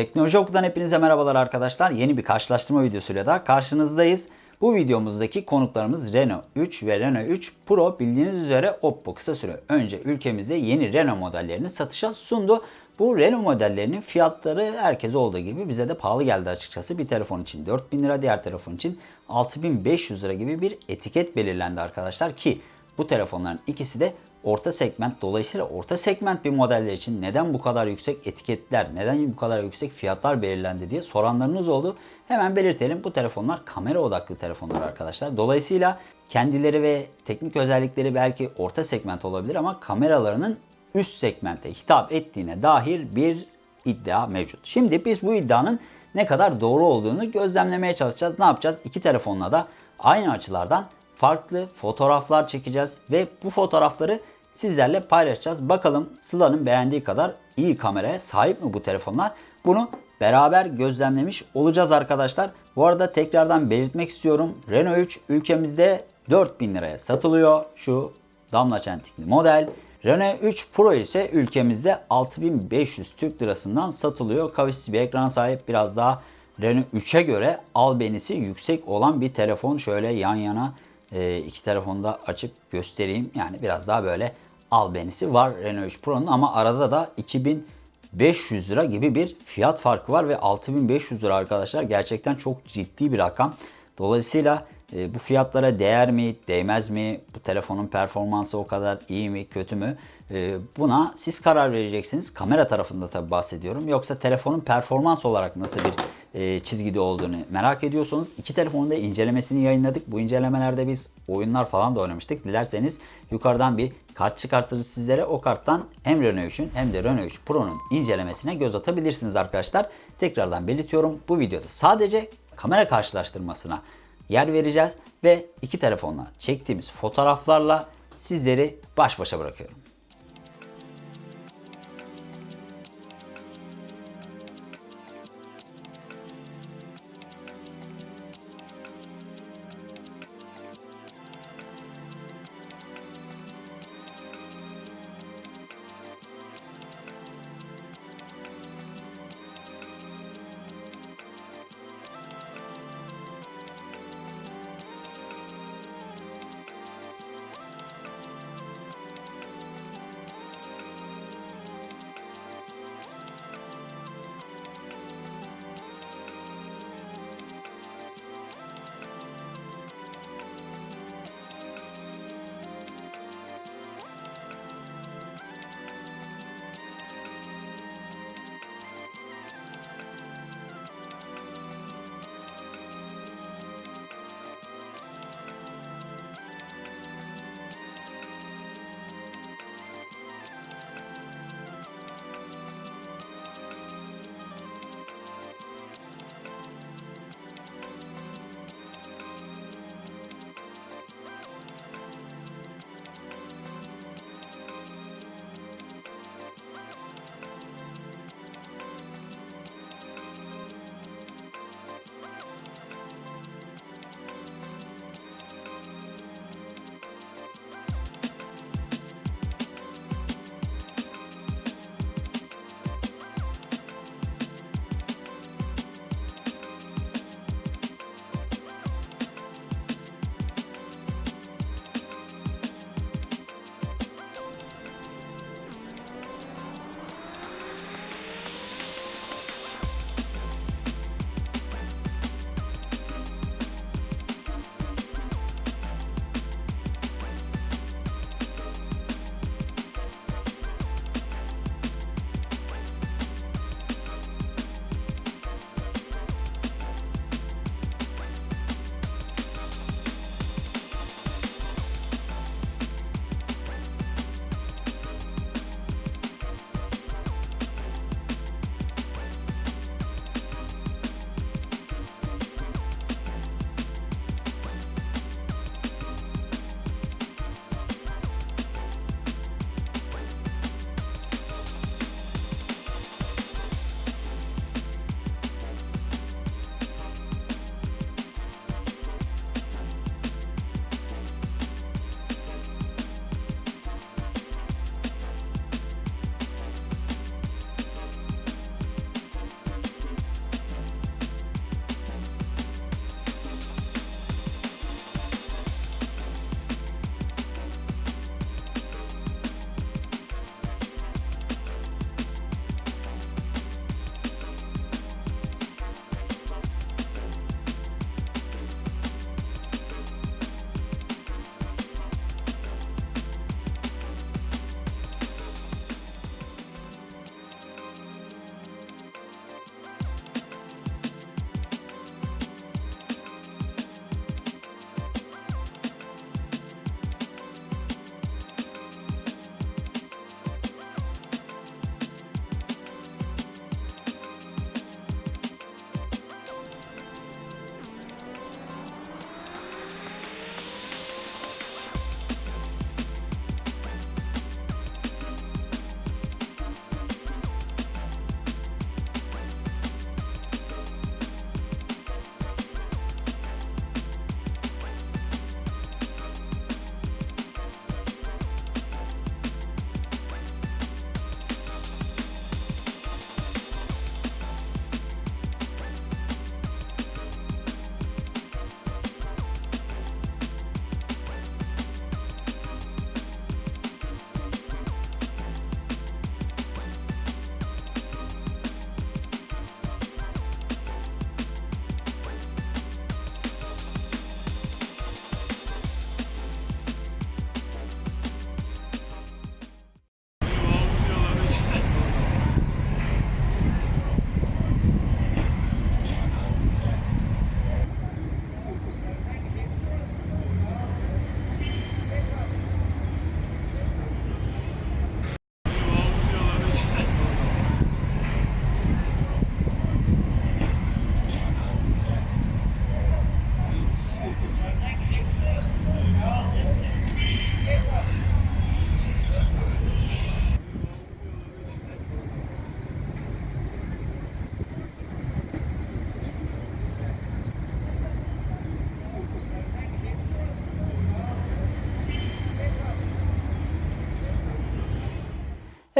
Teknoloji Oku'dan hepinize merhabalar arkadaşlar. Yeni bir karşılaştırma videosuyla da karşınızdayız. Bu videomuzdaki konuklarımız Renault 3 ve Renault 3 Pro bildiğiniz üzere Oppo kısa süre önce ülkemizde yeni Renault modellerini satışa sundu. Bu Renault modellerinin fiyatları herkes olduğu gibi bize de pahalı geldi açıkçası. Bir telefon için 4000 lira, diğer telefon için 6500 lira gibi bir etiket belirlendi arkadaşlar ki bu telefonların ikisi de orta segment. Dolayısıyla orta segment bir modeller için neden bu kadar yüksek etiketler, neden bu kadar yüksek fiyatlar belirlendi diye soranlarınız oldu. Hemen belirtelim. Bu telefonlar kamera odaklı telefonlar arkadaşlar. Dolayısıyla kendileri ve teknik özellikleri belki orta segment olabilir ama kameralarının üst segmente hitap ettiğine dair bir iddia mevcut. Şimdi biz bu iddianın ne kadar doğru olduğunu gözlemlemeye çalışacağız. Ne yapacağız? İki telefonla da aynı açılardan farklı fotoğraflar çekeceğiz ve bu fotoğrafları sizlerle paylaşacağız. Bakalım Sıla'nın beğendiği kadar iyi kameraya sahip mi bu telefonlar? Bunu beraber gözlemlemiş olacağız arkadaşlar. Bu arada tekrardan belirtmek istiyorum. Renault 3 ülkemizde 4000 liraya satılıyor. Şu damla çentikli model. Renault 3 Pro ise ülkemizde 6500 Türk lirasından satılıyor. Kavisli bir ekran sahip biraz daha Renault 3'e göre albenisi yüksek olan bir telefon. Şöyle yan yana e, iki telefonu da açıp göstereyim. Yani biraz daha böyle albenisi var Renault 3 Pro'nun ama arada da 2500 lira gibi bir fiyat farkı var ve 6500 lira arkadaşlar gerçekten çok ciddi bir rakam. Dolayısıyla e, bu fiyatlara değer mi, değmez mi? Bu telefonun performansı o kadar iyi mi, kötü mü? E, buna siz karar vereceksiniz. Kamera tarafında tabi bahsediyorum. Yoksa telefonun performans olarak nasıl bir e, çizgide olduğunu merak ediyorsanız iki telefonun da incelemesini yayınladık. Bu incelemelerde biz oyunlar falan da oynamıştık. Dilerseniz yukarıdan bir kart çıkartırız sizlere. O karttan hem Renault 3'ün hem de Renault 3 Pro'nun incelemesine göz atabilirsiniz arkadaşlar. Tekrardan belirtiyorum. Bu videoda sadece kamera karşılaştırmasına yer vereceğiz ve iki telefonla çektiğimiz fotoğraflarla sizleri baş başa bırakıyorum.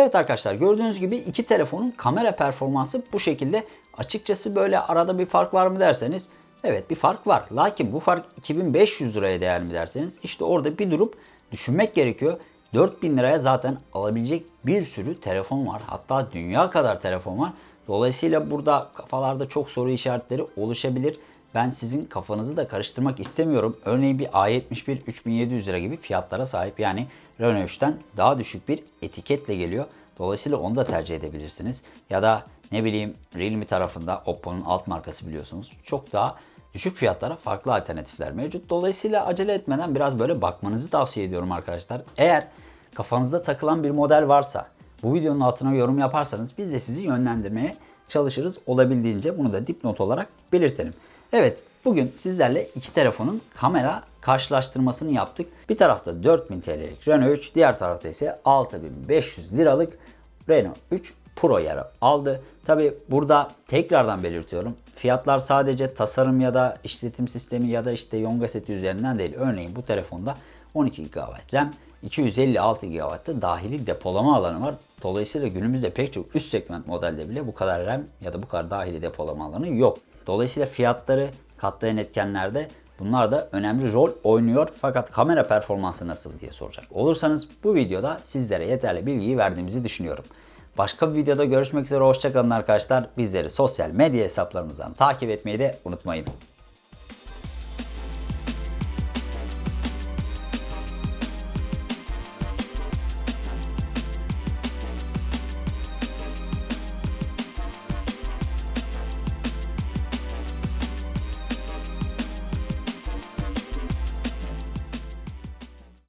Evet arkadaşlar gördüğünüz gibi iki telefonun kamera performansı bu şekilde. Açıkçası böyle arada bir fark var mı derseniz evet bir fark var. Lakin bu fark 2500 liraya değer mi derseniz işte orada bir durup düşünmek gerekiyor. 4000 liraya zaten alabilecek bir sürü telefon var. Hatta dünya kadar telefon var. Dolayısıyla burada kafalarda çok soru işaretleri oluşabilir. Ben sizin kafanızı da karıştırmak istemiyorum. Örneğin bir A71 3700 lira gibi fiyatlara sahip. Yani Renault 3'ten daha düşük bir etiketle geliyor. Dolayısıyla onu da tercih edebilirsiniz. Ya da ne bileyim Realme tarafında Oppo'nun alt markası biliyorsunuz. Çok daha düşük fiyatlara farklı alternatifler mevcut. Dolayısıyla acele etmeden biraz böyle bakmanızı tavsiye ediyorum arkadaşlar. Eğer kafanızda takılan bir model varsa bu videonun altına yorum yaparsanız biz de sizi yönlendirmeye çalışırız. Olabildiğince bunu da dipnot olarak belirtelim. Evet bugün sizlerle iki telefonun kamera karşılaştırmasını yaptık. Bir tarafta 4000 TL'lik Renault 3, diğer tarafta ise 6500 liralık Renault 3 Pro yer aldı. Tabi burada tekrardan belirtiyorum. Fiyatlar sadece tasarım ya da işletim sistemi ya da işte Yonga seti üzerinden değil. Örneğin bu telefonda 12 GB RAM, 256 GB'da dahili depolama alanı var. Dolayısıyla günümüzde pek çok üst segment modelde bile bu kadar RAM ya da bu kadar dahili depolama alanı yok. Dolayısıyla fiyatları katlayan etkenlerde bunlar da önemli rol oynuyor. Fakat kamera performansı nasıl diye soracak olursanız bu videoda sizlere yeterli bilgiyi verdiğimizi düşünüyorum. Başka bir videoda görüşmek üzere. Hoşçakalın arkadaşlar. Bizleri sosyal medya hesaplarımızdan takip etmeyi de unutmayın.